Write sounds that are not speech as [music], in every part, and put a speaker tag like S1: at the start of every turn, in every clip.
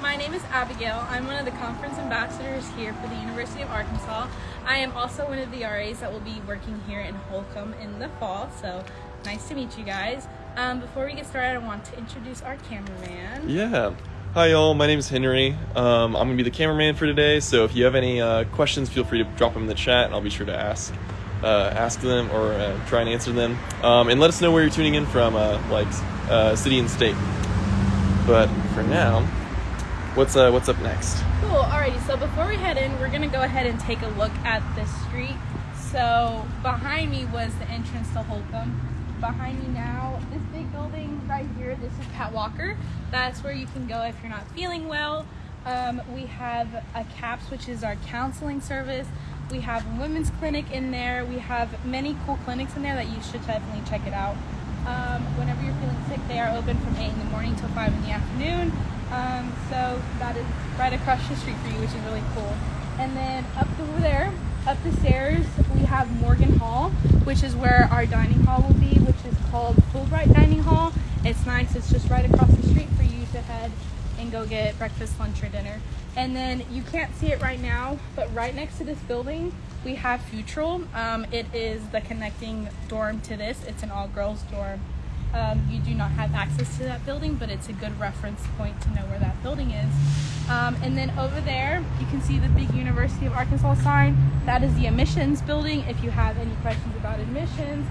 S1: my name is Abigail. I'm one of the conference ambassadors here for the University of Arkansas. I am also one of the RAs that will be working here in Holcomb in the fall, so nice to meet you guys. Um, before we get started, I want to introduce our cameraman.
S2: Yeah. Hi, y'all. My name is Henry. Um, I'm going to be the cameraman for today, so if you have any uh, questions, feel free to drop them in the chat, and I'll be sure to ask. Uh, ask them or uh, try and answer them, um, and let us know where you're tuning in from, uh, like uh, city and state. But for now, what's uh, what's up next?
S1: Cool. Alrighty. So before we head in, we're gonna go ahead and take a look at the street. So behind me was the entrance to Holcomb. Behind me now, this big building right here. This is Pat Walker. That's where you can go if you're not feeling well. Um, we have a CAPS, which is our counseling service. We have a women's clinic in there. We have many cool clinics in there that you should definitely check it out. Um, whenever you're feeling sick, they are open from 8 in the morning till 5 in the afternoon. Um, so that is right across the street for you, which is really cool. And then up over there, up the stairs, we have Morgan Hall, which is where our dining hall will be, which is called Fulbright Dining Hall. It's nice. It's just right across the street for you to head and go get breakfast, lunch, or dinner. And then you can't see it right now, but right next to this building, we have Futrall. Um, it is the connecting dorm to this. It's an all-girls dorm. Um, you do not have access to that building, but it's a good reference point to know where that building is. Um, and then over there, you can see the big University of Arkansas sign. That is the admissions building. If you have any questions about admissions,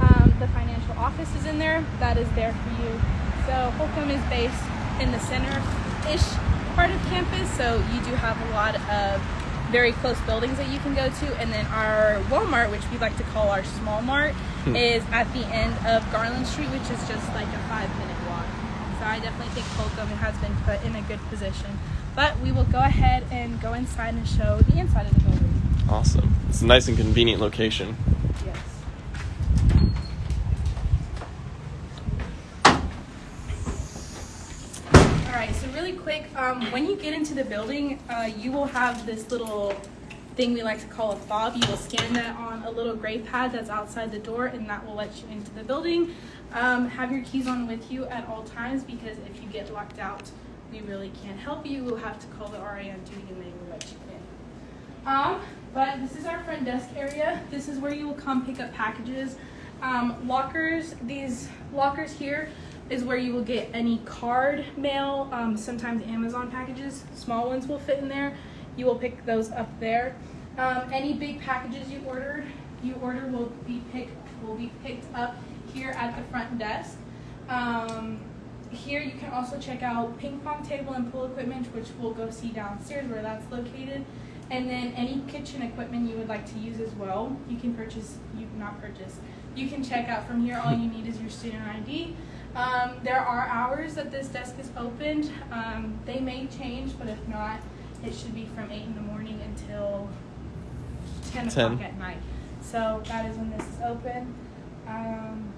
S1: um, the financial office is in there. That is there for you. So Holcomb is based in the center-ish part of campus, so you do have a lot of very close buildings that you can go to. And then our Walmart, which we like to call our small mart,
S2: Hmm.
S1: is at the end of Garland Street, which is just like a five minute walk. So I definitely think Holcomb has been put in a good position. But we will go ahead and go inside and show the inside of the building.
S2: Awesome. It's a nice and convenient location.
S1: Yes. All right, so really quick, um, when you get into the building, uh, you will have this little thing we like to call a fob. You will scan that on a little gray pad that's outside the door, and that will let you into the building. Um, have your keys on with you at all times because if you get locked out, we really can't help you. We'll have to call the RA on duty and they will let you in. Um, but this is our front desk area. This is where you will come pick up packages. Um, lockers, these lockers here is where you will get any card mail, um, sometimes Amazon packages, small ones will fit in there. You will pick those up there. Um, any big packages you ordered, you order will be picked will be picked up here at the front desk. Um, here you can also check out ping pong table and pool equipment, which we'll go see downstairs where that's located. And then any kitchen equipment you would like to use as well, you can purchase, you not purchase, you can check out from here. All you need is your student ID. Um, there are hours that this desk is opened. Um, they may change, but if not, it should be from 8 in the morning until 10 o'clock at night. So that is when this is open. Um,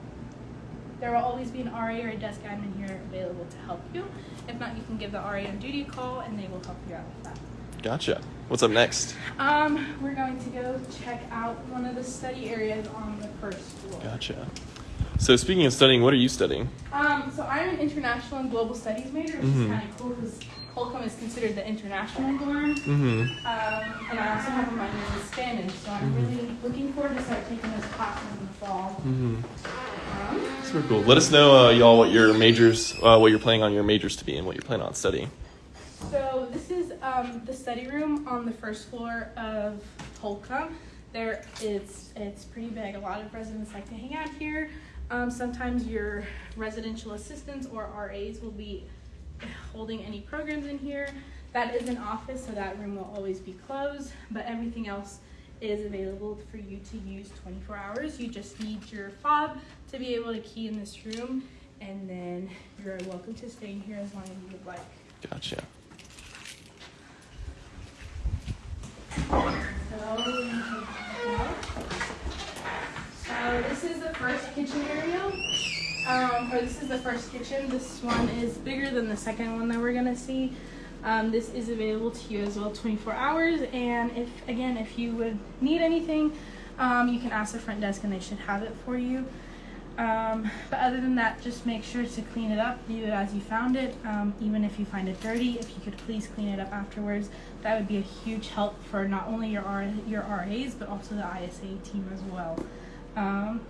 S1: there will always be an RA or a desk admin here available to help you. If not, you can give the RA on duty a call and they will help you out with that.
S2: Gotcha. What's up next?
S1: Um, we're going to go check out one of the study areas on the first floor.
S2: Gotcha. So speaking of studying, what are you studying?
S1: Um, so I'm an international and global studies major, which
S2: Mhm.
S1: is kind of cool because Holcomb is considered the international dorm.
S2: Mm-hmm.
S1: Um, and I also have a minor in Spanish, so I'm really looking forward to start taking those classes in the fall.
S2: Mm-hmm.
S1: Um,
S2: Super cool. Let us know, uh, y'all, what your majors, uh, what you're planning on your majors to be, and what you're planning on studying.
S1: So this is um, the study room on the first floor of Holcomb. There, it's it's pretty big. A lot of residents like to hang out here. Um, sometimes your residential assistants or RAs will be holding any programs in here. That is an office, so that room will always be closed. But everything else is available for you to use 24 hours. You just need your fob to be able to key in this room, and then you're welcome to stay in here as long as you would like.
S2: Gotcha.
S1: So this is the first kitchen area, um, or this is the first kitchen. This one is bigger than the second one that we're gonna see. Um, this is available to you as well 24 hours, and if again, if you would need anything, um, you can ask the front desk and they should have it for you. Um, but other than that, just make sure to clean it up, leave it as you found it. Um, even if you find it dirty, if you could please clean it up afterwards, that would be a huge help for not only your R- your RAs but also the ISA team as well. Um,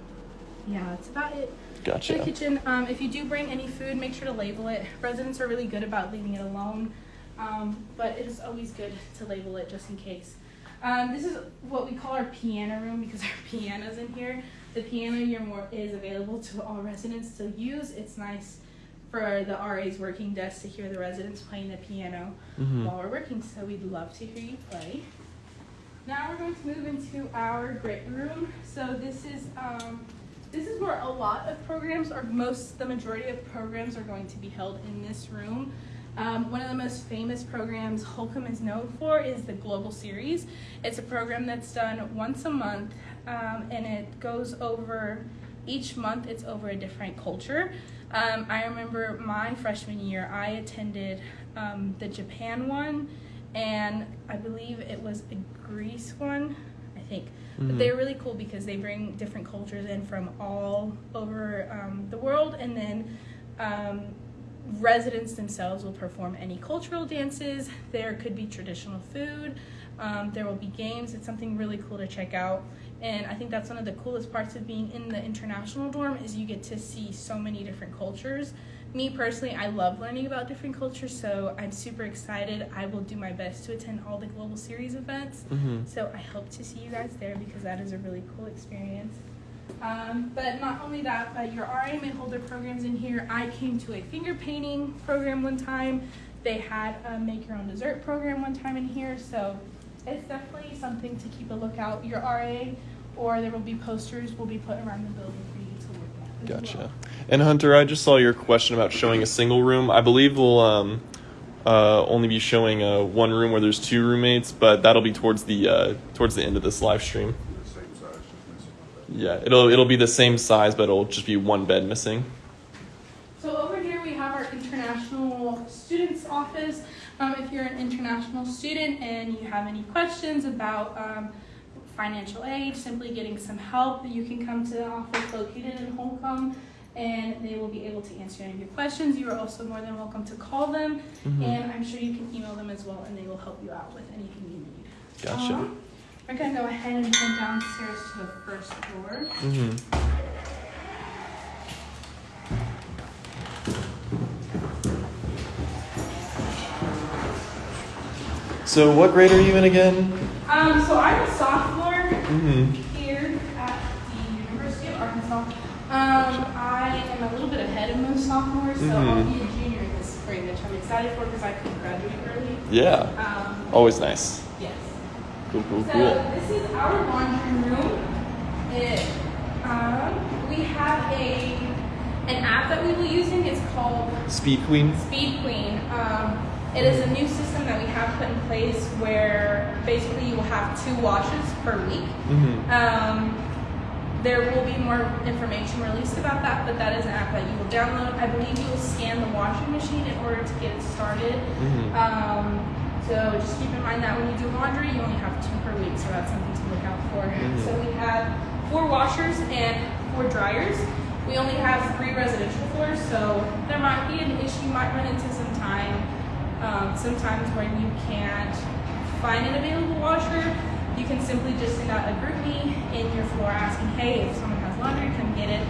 S1: yeah, that's about it. For
S2: Gotcha.
S1: the kitchen, um, if you do bring any food, make sure to label it. Residents are really good about leaving it alone, um, but it is always good to label it just in case. Um, this is what we call our piano room because [laughs] our piano's in here. The piano here more is available to all residents to use. It's nice for the RA's working desk to hear the residents playing the piano
S2: Mhm.
S1: while we're working. So we'd love to hear you play. Now we're going to move into our grit room. So this is um, this is where a lot of programs, or most, the majority of programs, are going to be held in this room. Um, one of the most famous programs Holcomb is known for is the Global Series. It's a program that's done once a month, um, and it goes over each month. It's over a different culture. Um, I remember my freshman year, I attended um, the Japan one, and I believe it was a Greece one. I think. But
S2: Mhm.
S1: they're really cool because they bring different cultures in from all over um, the world, and then um, residents themselves will perform any cultural dances. There could be traditional food. Um, there will be games. It's something really cool to check out. And I think that's one of the coolest parts of being in the international dorm is you get to see so many different cultures. Me personally, I love learning about different cultures, so I'm super excited. I will do my best to attend all the global series events.
S2: Mhm.
S1: So I hope to see you guys there because that is a really cool experience. Um, but not only that, but your RA may hold their programs in here. I came to a finger painting program one time. They had a make your own dessert program one time in here. So it's definitely something to keep a lookout. Your RA or there will be posters will be put around the building
S2: Gotcha. And Hunter, I just saw your question about showing a single room. I believe we'll um, uh, only be showing uh, one room where there's two roommates, but that'll be towards the uh, towards the end of this live stream. Yeah, it'll it'll be the same size, but it'll just be one bed missing.
S1: So over here we have our international students office. Um, if you're an international student and you have any questions about um, financial aid, simply getting some help, you can come to the office located in Holcomb and they will be able to answer any of your questions. You are also more than welcome to call them
S2: Mhm.
S1: and I'm sure you can email them as well and they will help you out with anything you need.
S2: Gotcha.
S1: Um, we're gonna go ahead and come downstairs to the first floor.
S2: hmm So, what grade are you in again?
S1: Um, so I'm a sophomore
S2: hmm
S1: here at the University of Arkansas. Um, I am a little bit ahead of most sophomores, so I'll
S2: Mhm.
S1: be a junior this spring, which I'm excited for because I could graduate early.
S2: Yeah.
S1: Um,
S2: Always nice.
S1: yes.
S2: Cool, cool,
S1: So
S2: cool.
S1: this is our laundry room. It, um, we have a an app that we will be using. It's called
S2: Speed Queen.
S1: Speed Queen. Um, it is a new system that we have put in place where basically you will have two washes per week.
S2: hmm
S1: Um, there will be more information released about that, but that is an app that you will download. I believe you will scan the washing machine in order to get it started.
S2: Mhm.
S1: Um, so just keep in mind that when you do laundry, you only have two per week, so that's something to look out for.
S2: Mhm.
S1: So we have four washers and four dryers. We only have three residential floors, so there might be an issue, you might run into some time, um, sometimes when you can't find an available washer, you can simply just send out a group me in your floor asking, hey, if someone has laundry, come get it.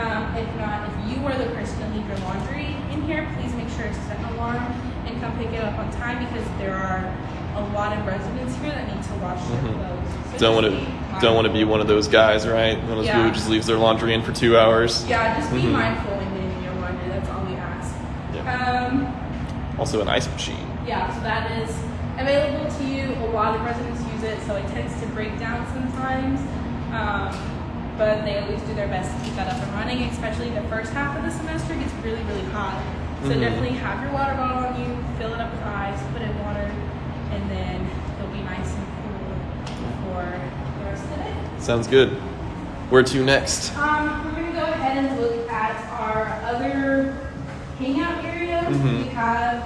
S1: Um, if not, if you are the person to leave your laundry in here, please make sure to set an alarm and come pick it up on time because there are a lot of residents here that need to wash their
S2: Mhm.
S1: clothes. So
S2: Don't want to
S1: be
S2: don't want to be one of those guys, right? One of those people
S1: Yeah.
S2: who just leaves their laundry in for two hours.
S1: Yeah, just be
S2: Mhm.
S1: mindful when leaving your laundry. That's all we ask.
S2: Yeah.
S1: Um,
S2: Also, an ice machine.
S1: Yeah, so that is available to you. A lot of residents use it, so it tends to break down sometimes. Um, but they always do their best to keep that up and running, especially the first half of the semester gets really, really hot. So
S2: Mhm.
S1: definitely have your water bottle on you, fill it up with ice, put it in water, and then it'll be nice and cool for the rest of the day.
S2: Sounds good. Where to next?
S1: Um, we're gonna go ahead and look at our other hangout area.
S2: Mhm.
S1: We have,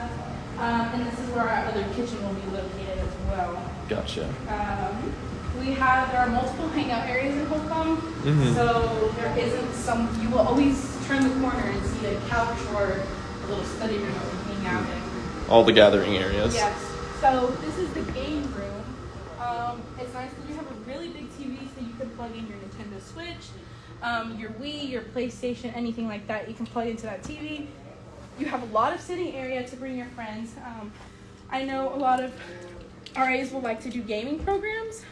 S1: um, and this is where our other kitchen will be located as well.
S2: Gotcha.
S1: Um, we have there are multiple hangout areas in Holcomb,
S2: Mhm.
S1: so there isn't some. You will always turn the corner and see a couch or a little study room that we hang out in.
S2: All the gathering areas.
S1: Yes. So this is the game room. Um, it's nice because you have a really big TV, so you can plug in your Nintendo Switch, um, your Wii, your PlayStation, anything like that. You can plug into that TV. You have a lot of sitting area to bring your friends. Um, I know a lot of RAs will like to do gaming programs.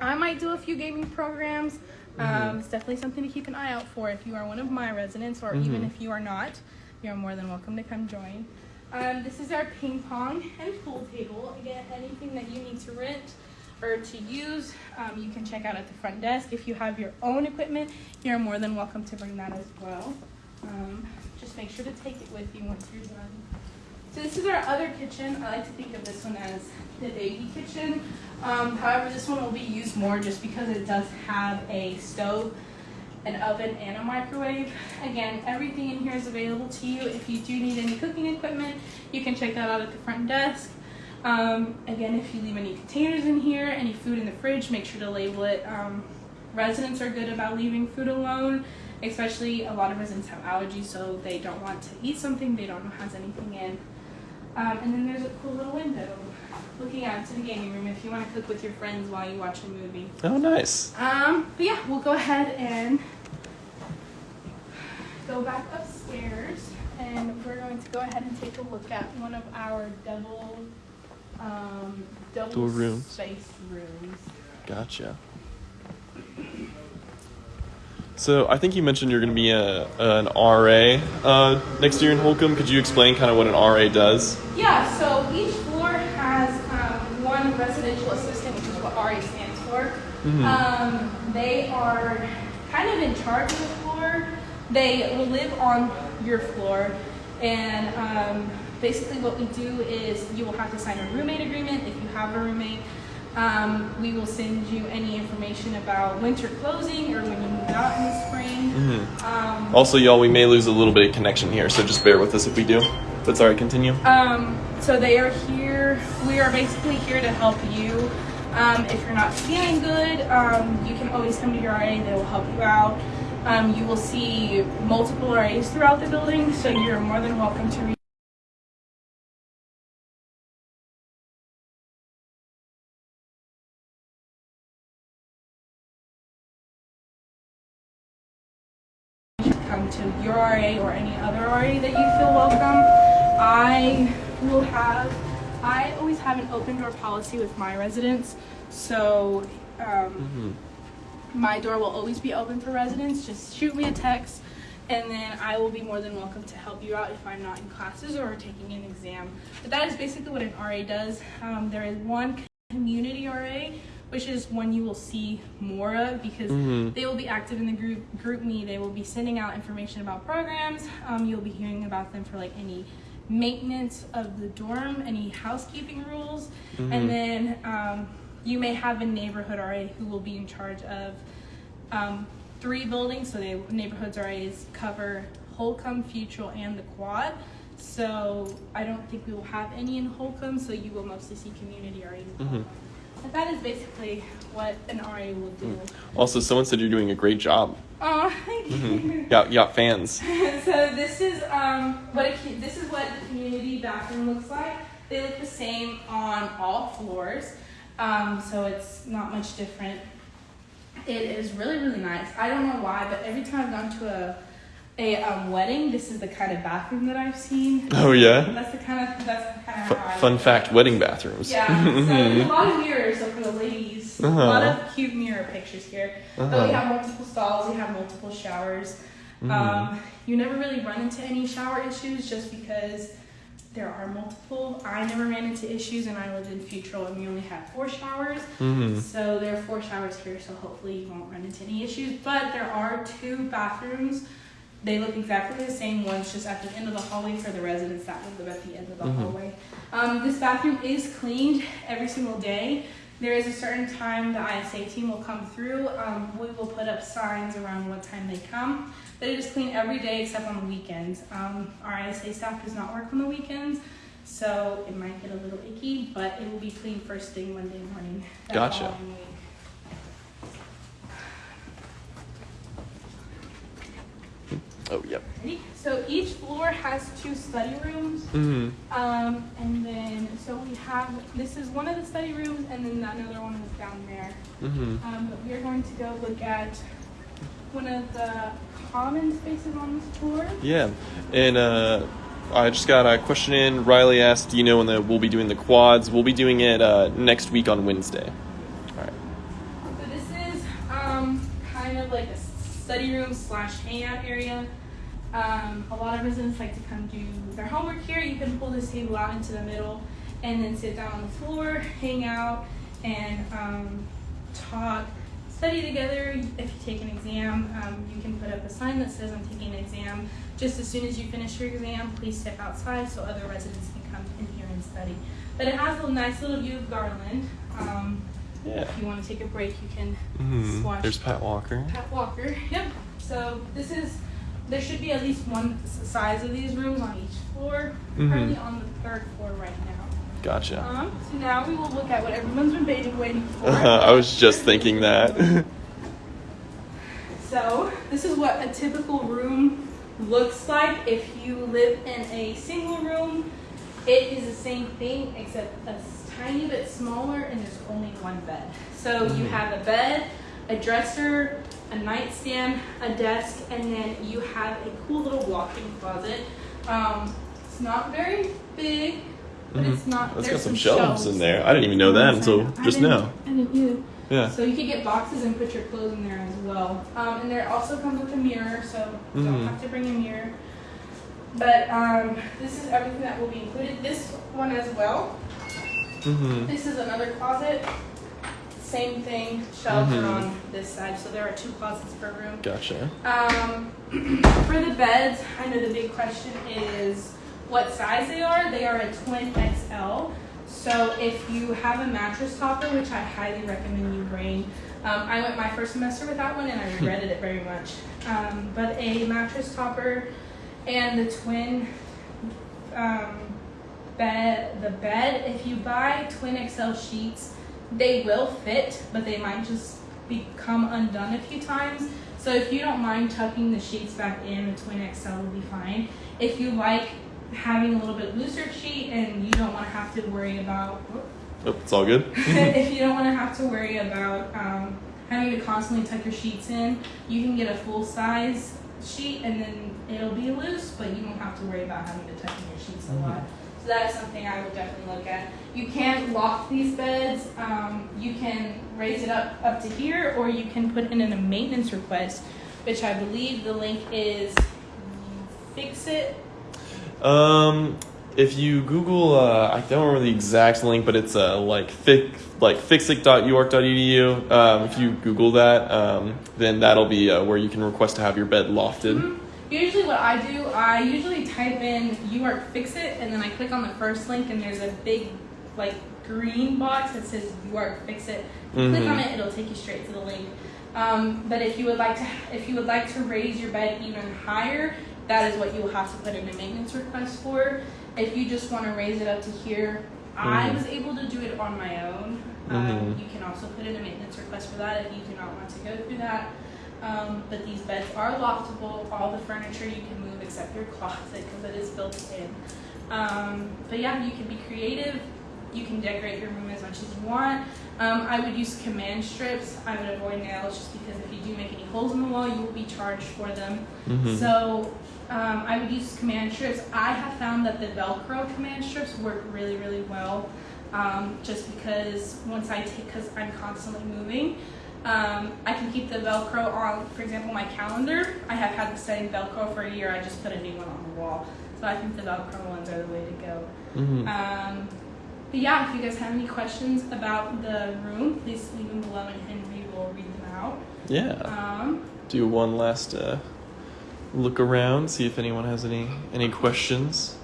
S1: I might do a few gaming programs. Um, it's definitely something to keep an eye out for if you are one of my residents, or even
S2: Mhm.
S1: if you are not. You're more than welcome to come join. Um, this is our ping pong and pool table. Again, anything that you need to rent or to use, um, you can check out at the front desk. If you have your own equipment, you're more than welcome to bring that as well. Um, just make sure to take it with you once you're done. So this is our other kitchen. I like to think of this one as the baby kitchen. Um, however, this one will be used more just because it does have a stove, an oven, and a microwave. Again, everything in here is available to you. If you do need any cooking equipment, you can check that out at the front desk. Um, again, if you leave any containers in here, any food in the fridge, make sure to label it. Um, residents are good about leaving food alone, especially a lot of residents have allergies, so they don't want to eat something they don't know has anything in. Um, and then there's a cool little window looking out to the gaming room if you want to cook with your friends while you watch a movie.
S2: Oh, nice.
S1: Um, but yeah, we'll go ahead and go back upstairs, and we're going to go ahead and take a look at one of our double, um, double
S2: rooms.
S1: spaced rooms.
S2: Gotcha. So I think you mentioned you're going to be a, an RA uh, next year in Holcomb. Could you explain kind of what an RA does?
S1: Yeah, so each floor has um, one residential assistant, which is what RA stands for.
S2: Mhm.
S1: Um, they are kind of in charge of the floor. They will live on your floor, and um, basically what we do is you will have to sign a roommate agreement if you have a roommate. Um, we will send you any information about winter closing or when you move out in the spring.
S2: Mhm.
S1: Um,
S2: Also, y'all, we may lose a little bit of connection here, so just bear with us if we do. That's all right. Continue.
S1: Um, so they are here. We are basically here to help you. Um, if you're not feeling good, um, you can always come to your RA. They will help you out. Um, you will see multiple RAs throughout the building, so you're more than welcome to reach. RA or any other RA that you feel welcome. I will have, I always have an open door policy with my residents. So um, my door will always be open for residents. Just shoot me a text and then I will be more than welcome to help you out if I'm not in classes or taking an exam. But that is basically what an RA does. Um, there is one community RA, which is one you will see more of because
S2: Mhm.
S1: they will be active in the group GroupMe. They will be sending out information about programs. Um, you'll be hearing about them for like any maintenance of the dorm, any housekeeping rules,
S2: Mhm.
S1: and then um, you may have a neighborhood RA who will be in charge of um, three buildings. So the neighborhoods RAs cover Holcomb, Futrall, and the Quad. So I don't think we will have any in Holcomb. So you will mostly see community RAs. But that is basically what an RA will do.
S2: Also, someone said you're doing a great job.
S1: Oh, [laughs] thank you.
S2: Mhm. Got got fans. [laughs]
S1: so this is um what a, this is what the community bathroom looks like. They look the same on all floors, um, so it's not much different. It is really really nice. I don't know why, but every time I've gone to a a um, wedding, this is the kind of bathroom that I've seen.
S2: Oh yeah.
S1: That's the kind of that's the kind of how I
S2: F- fun fact: wedding bathrooms.
S1: Yeah, [laughs] so a lot of mirrors so for the ladies. A
S2: Uh-huh.
S1: lot of cute mirror pictures here. But we
S2: Uh-huh.
S1: have multiple stalls, we have multiple showers.
S2: Mhm.
S1: Um, you never really run into any shower issues just because there are multiple. I never ran into issues and I lived in Futrall and we only had four showers.
S2: Mhm.
S1: So there are four showers here, so hopefully you won't run into any issues. But there are two bathrooms. They look exactly the same. One's just at the end of the hallway for the residents that live at the end of the
S2: Mhm.
S1: hallway. Um, this bathroom is cleaned every single day. There is a certain time the ISA team will come through. Um, we will put up signs around what time they come. But it is clean every day except on the weekends. Um, our ISA staff does not work on the weekends, so it might get a little icky, but it will be clean first thing Monday morning.
S2: Gotcha.
S1: following week.
S2: Oh, yep.
S1: So each floor has two study rooms.
S2: Mm-hmm.
S1: Um, and then, so we have, this is one of the study rooms, and then another one is down there.
S2: Mm-hmm.
S1: Um, but we are going to go look at one of the common spaces on this floor.
S2: Yeah, and uh, I just got a question in. Riley asked, "Do you know when the, we'll be doing the quads?" We'll be doing it uh, next week on Wednesday. All right.
S1: So this is um, kind of like a study room slash hangout area. Um, a lot of residents like to come do their homework here. You can pull this table out into the middle and then sit down on the floor, hang out, and um, talk, study together. If you take an exam, um, you can put up a sign that says I'm taking an exam. Just as soon as you finish your exam, please step outside so other residents can come in here and study. But it has a nice little view of Garland. Um,
S2: Yeah.
S1: if you want to take a break, you can
S2: Mm-hmm.
S1: Swatch.
S2: There's Pat Walker.
S1: Pat Walker. [laughs] Yep. So this is there should be at least one size of these rooms on each floor.
S2: Mhm.
S1: Currently on the third floor right now.
S2: Gotcha.
S1: Um, so now we will look at what everyone's been waiting, waiting for. [laughs]
S2: I was just thinking that. [laughs]
S1: So this is what a typical room looks like if you live in a single room. It is the same thing except a tiny bit smaller and there's only one bed. So you
S2: Mhm.
S1: have a bed, a dresser, a nightstand, a desk, and then you have a cool little walk-in closet. Um, it's not very big, but
S2: Mhm.
S1: it's not.
S2: It's
S1: there's
S2: got some shelves in there. I didn't even know that until.
S1: I
S2: just now.
S1: I didn't either.
S2: Yeah.
S1: So you could get boxes and put your clothes in there as well. Um, and there also comes with a mirror, so you
S2: Mhm.
S1: don't have to bring a mirror. But um, this is everything that will be included. This one as well.
S2: Mm-hmm.
S1: This is another closet. Same thing. Shelves
S2: Mhm.
S1: are on this side, so there are two closets per room.
S2: Gotcha.
S1: Um, [clears throat] for the beds, I know the big question is what size they are. They are a twin XL. So if you have a mattress topper, which I highly recommend you bring, um, I went my first semester without one and I regretted it very much. Um, but a mattress topper and the twin um, bed, the bed, if you buy twin XL sheets, they will fit, but they might just become undone a few times. So if you don't mind tucking the sheets back in, the twin XL will be fine. If you like having a little bit looser sheet and you don't want to have to worry about,
S2: Oh, it's all good. [laughs] [laughs]
S1: if you don't want to have to worry about um, having to constantly tuck your sheets in, you can get a full size sheet and then it'll be loose, but you won't have to worry about having to tuck in your sheets a lot. So that is something I would definitely look at. You can loft these beds. Um, you can raise it up up to here, or you can put in a maintenance request, which I believe the link is fix it.
S2: Um, if you Google, uh, I don't remember the exact link, but it's uh, like fic, like fixic.uark.edu. Um, if you Google that, um, then that'll be uh, where you can request to have your bed lofted.
S1: Mhm. Usually, what I do, I usually type in UARK fix it, and then I click on the first link, and there's a big like green box that says UARK fix it. Click on
S2: Mhm.
S1: it, it'll take you straight to the link. Um, but if you would like to, if you would like to raise your bed even higher, that is what you will have to put in a maintenance request for. If you just want to raise it up to here, I
S2: Mhm.
S1: was able to do it on my own. Um,
S2: Mhm.
S1: you can also put in a maintenance request for that if you do not want to go through that. Um, but these beds are loftable. All the furniture you can move except your closet because it is built in. Um, but yeah, you can be creative. You can decorate your room as much as you want. Um, I would use command strips. I would avoid nails just because if you do make any holes in the wall, you will be charged for them.
S2: Mhm.
S1: So um, I would use command strips. I have found that the Velcro command strips work really, really well. Um, just because once I take, because I'm constantly moving, um, I can keep the Velcro on. For example, my calendar. I have had the same Velcro for a year. I just put a new one on the wall. So I think the Velcro ones are the way to go.
S2: Mhm.
S1: Um, but yeah, if you guys have any questions about the room, please leave them below and Henry will read them out.
S2: Yeah.
S1: Um,
S2: Do one last uh, look around, see if anyone has any any questions.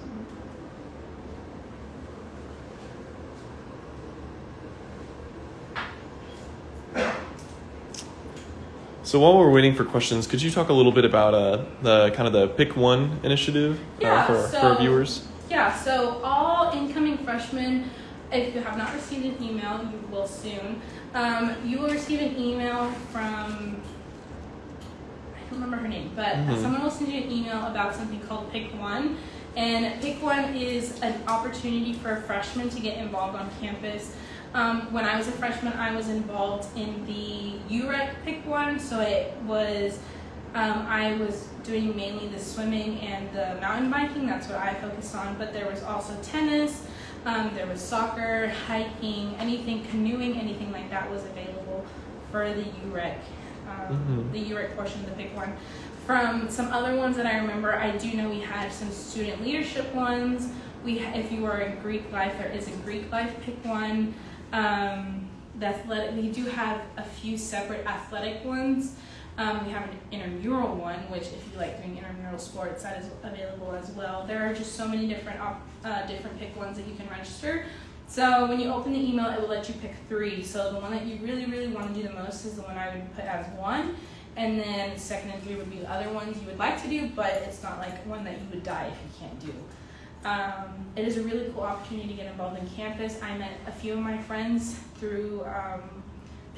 S2: So while we're waiting for questions, could you talk a little bit about uh, the kind of the Pick One initiative
S1: Yeah,
S2: uh, for, for
S1: so-
S2: our viewers?
S1: Yeah, so all incoming freshmen, if you have not received an email, you will soon. Um, you will receive an email from, I don't remember her name, but
S2: Mhm.
S1: someone will send you an email about something called Pick One. And Pick One is an opportunity for a freshman to get involved on campus. Um, when I was a freshman, I was involved in the UREC Pick One, so it was um, I was doing mainly the swimming and the mountain biking. That's what I focused on. But there was also tennis. Um, there was soccer, hiking, anything, canoeing, anything like that was available for the UREC, um,
S2: Mhm.
S1: the UREC portion of the pick one. From some other ones that I remember, I do know we had some student leadership ones. We, if you are in Greek life, there is a Greek life pick one. Um, the athletic, we do have a few separate athletic ones. Um, we have an intramural one, which if you like doing intramural sports, that is available as well. There are just so many different uh, different pick ones that you can register. So when you open the email, it will let you pick three. So the one that you really, really want to do the most is the one I would put as one. And then second and three would be the other ones you would like to do, but it's not like one that you would die if you can't do. Um, it is a really cool opportunity to get involved in campus. I met a few of my friends through um,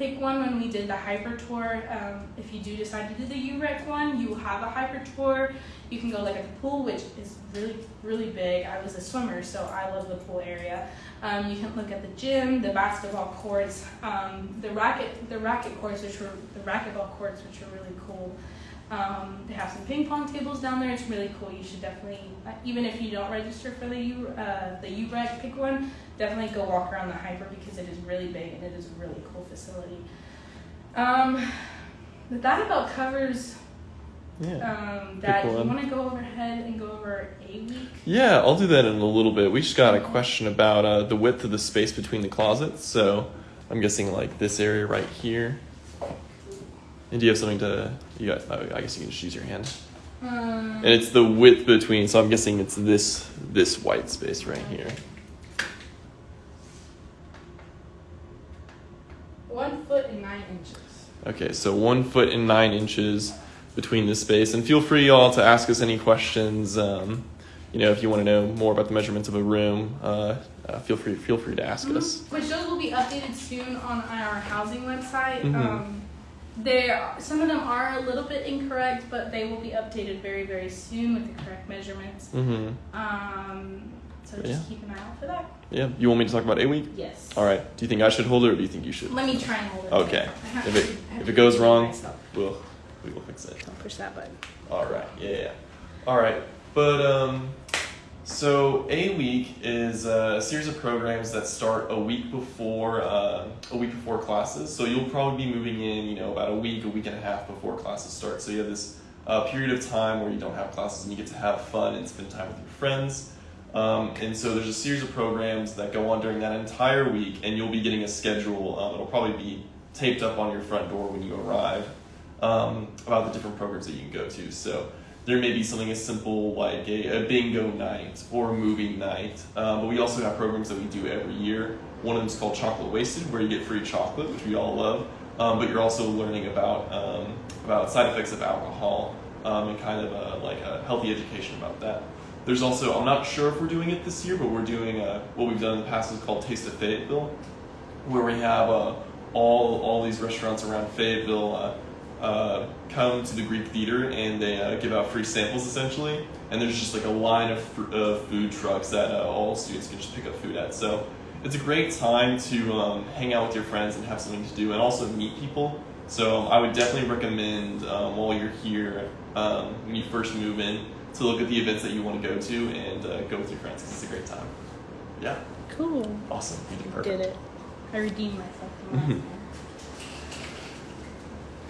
S1: Pick One when we did the HPER tour. Um, if you do decide to do the UREC one, you have a HPER tour. You can go like at the pool, which is really, really big. I was a swimmer, so I love the pool area. Um, you can look at the gym, the basketball courts, um, the racket, the racket courts, which were the racquetball courts, which are really cool. Um, they have some ping pong tables down there. It's really cool. You should definitely, uh, even if you don't register for the U, uh, the UREC pick one, definitely go walk around the HPER because it is really big and it is a really cool facility. Um, but that about covers
S2: Yeah.
S1: um, that. You want to go overhead and go over a week?
S2: Yeah, I'll do that in a little bit. We just got a question about uh, the width of the space between the closets. So I'm guessing like this area right here. And do you have something to? You got? oh, I guess you can just use your hand.
S1: Um,
S2: And it's the width between. So I'm guessing it's this this white space right here.
S1: one foot and nine inches.
S2: Okay, so one foot and nine inches between this space. And feel free, y'all, to ask us any questions. Um, you know, if you want to know more about the measurements of a room, uh, uh, feel free feel free to ask us.
S1: Which those will be updated soon on our housing website.
S2: Mhm.
S1: Um, there, some of them are a little bit incorrect, but they will be updated very, very soon with the correct measurements.
S2: Mm-hmm.
S1: Um, so just
S2: Yeah.
S1: keep an eye out for that.
S2: Yeah. You want me to talk about a week?
S1: Yes.
S2: All right. Do you think I should hold it, or do you think you should?
S1: Let me try and hold it.
S2: Okay. If it- if it goes wrong- We'll we will fix it.
S1: Don't push that button.
S2: All right. Yeah. yeah. All right. But um, so a week is uh, a series of programs that start a week before uh, a week before classes. So you'll probably be moving in, you know, about a week, a week and a half before classes start. So you have this uh, period of time where you don't have classes and you get to have fun and spend time with your friends. Um, and so there's a series of programs that go on during that entire week, and you'll be getting a schedule. Um, it'll probably be taped up on your front door when you arrive um, about the different programs that you can go to. So there may be something as simple like a, a bingo night or a movie night, um, but we also have programs that we do every year. One of them is called Chocolate Wasted, where you get free chocolate, which we all love, um, but you're also learning about um, about side effects of alcohol um, and kind of a, like a healthy education about that. There's also I'm not sure if we're doing it this year, but we're doing uh, what we've done in the past is called Taste of Fayetteville, where we have uh, all all these restaurants around Fayetteville uh, uh, come to the Greek Theater and they uh, give out free samples essentially. And there's just like a line of uh, food trucks that uh, all students can just pick up food at. So it's a great time to um, hang out with your friends and have something to do, and also meet people. So um, I would definitely recommend um, while you're here um, when you first move in to look at the events that you want to go to and uh, go with your friends 'cause it's a great time. Yeah,
S1: Cool.
S2: awesome. You did perfect.
S1: Did it. I redeemed myself from last
S2: Mhm.
S1: time.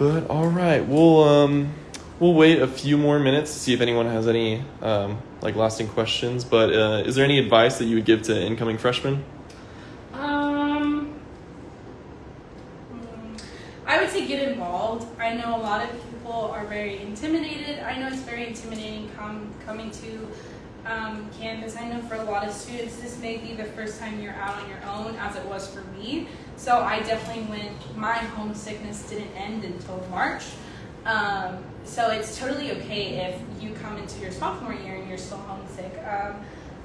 S2: But all right, we'll um, we'll wait a few more minutes to see if anyone has any um, like lasting questions. But uh, is there any advice that you would give to incoming freshmen?
S1: Um, I would say get involved. I know a lot of people are very intimidated. I know it's very intimidating come, coming to um, campus. I know for a lot of students, this may be the first time you're out on your own, as it was for me. So I definitely went, my homesickness didn't end until March. Um, so it's totally okay if you come into your sophomore year and you're still homesick. Um,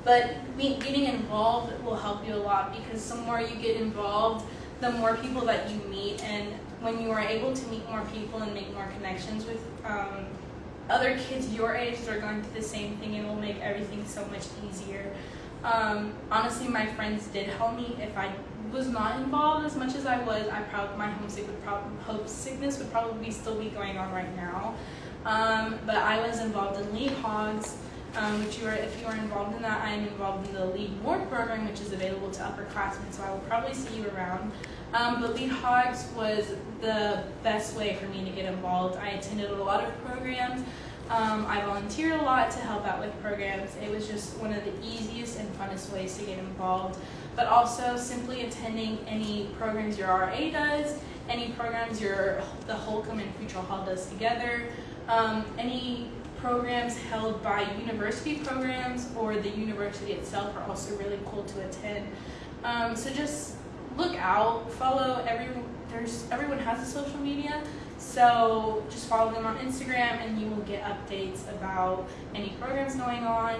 S1: but getting involved will help you a lot because the more you get involved, the more people that you meet, and when you are able to meet more people and make more connections with um, other kids your age that are going through the same thing, it will make everything so much easier. Um, honestly, my friends did help me. If I was not involved as much as I was, I probably my homesick would homesickness would probably still be going on right now. Um, but I was involved in Lead Hogs, um, which you are if you are involved in that, I am involved in the Lead More program, which is available to upperclassmen. So I will probably see you around. Um, but Lead Hogs was the best way for me to get involved. I attended a lot of programs. Um, I volunteered a lot to help out with programs. It was just one of the easiest and funnest ways to get involved. But also simply attending any programs your RA does, any programs your the Holcomb and Futrall Hall does together, um, any programs held by university programs or the university itself are also really cool to attend. Um, so just look out, follow every there's everyone has a social media. So just follow them on Instagram and you will get updates about any programs going on.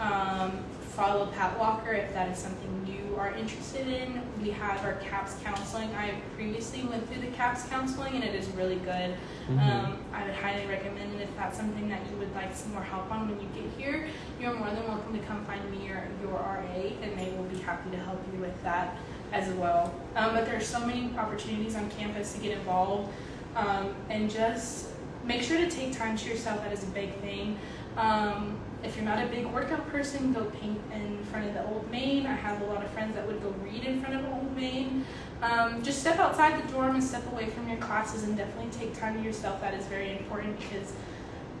S1: Um, follow Pat Walker if that is something you are interested in. We have our CAPS counseling. I previously went through the CAPS counseling and it is really good.
S2: Mhm.
S1: Um, I would highly recommend it if that's something that you would like some more help on when you get here. You're more than welcome to come find me or your RA and they will be happy to help you with that as well. Um, but there are so many opportunities on campus to get involved um, and just make sure to take time to yourself. That is a big thing. Um, if you're not a big workout person, go paint in front of the Old Main. I have a lot of friends that would go read in front of the Old Main. Um, just step outside the dorm and step away from your classes and definitely take time to yourself. That is very important because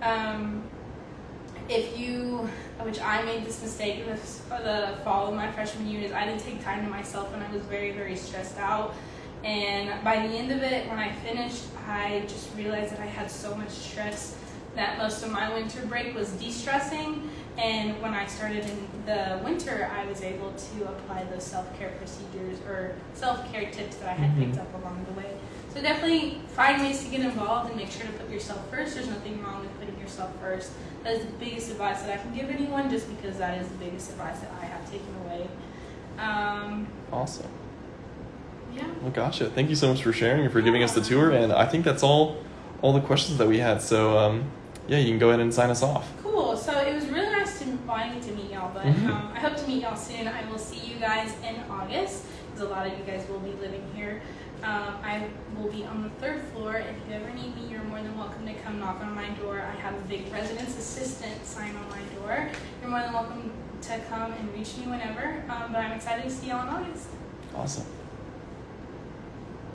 S1: um, if you, which I made this mistake this, the fall of my freshman year, is I didn't take time to myself and I was very, very stressed out. And by the end of it, when I finished, I just realized that I had so much stress that most of my winter break was de-stressing. And when I started in the winter, I was able to apply those self-care procedures or self-care tips that I had picked
S2: Mhm.
S1: up along the way. So definitely find ways to get involved and make sure to put yourself first. There's nothing wrong with putting yourself first. That is the biggest advice that I can give anyone, just because that is the biggest advice that I have taken away. Um,
S2: Awesome.
S1: yeah.
S2: Well, gotcha. Thank you so much for sharing and for giving us the tour. And I think that's all, all the questions that we had. So, um, yeah, you can go ahead and sign us off.
S1: Cool. So it was really nice to get to meet y'all, but
S2: Mhm.
S1: um, I hope to meet y'all soon. I will see you guys in August because a lot of you guys will be living here. Um, I will be on the third floor. If you ever need me, you're more than welcome to come knock on my door. I have a big residence assistant sign on my door. You're more than welcome to come and reach me whenever. Um, but I'm excited to see y'all in August.
S2: Awesome.